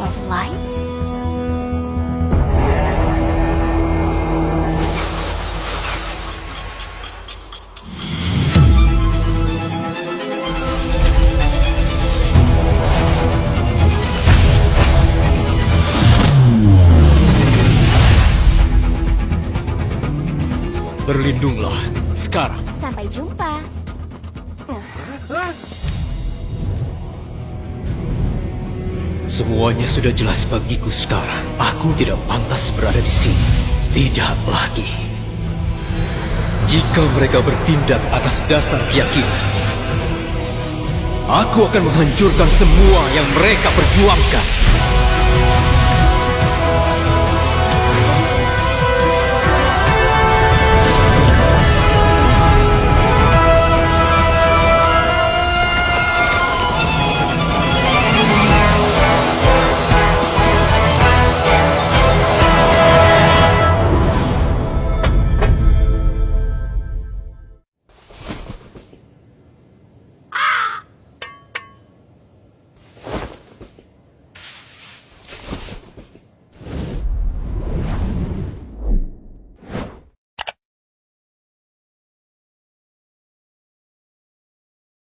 Of light? Berlindunglah sekarang. Sampai jumpa. Semuanya sudah jelas bagiku sekarang. Aku tidak pantas berada di sini. Tidak lagi. Jika mereka bertindak atas dasar keyakinan, aku akan menghancurkan semua yang mereka perjuangkan.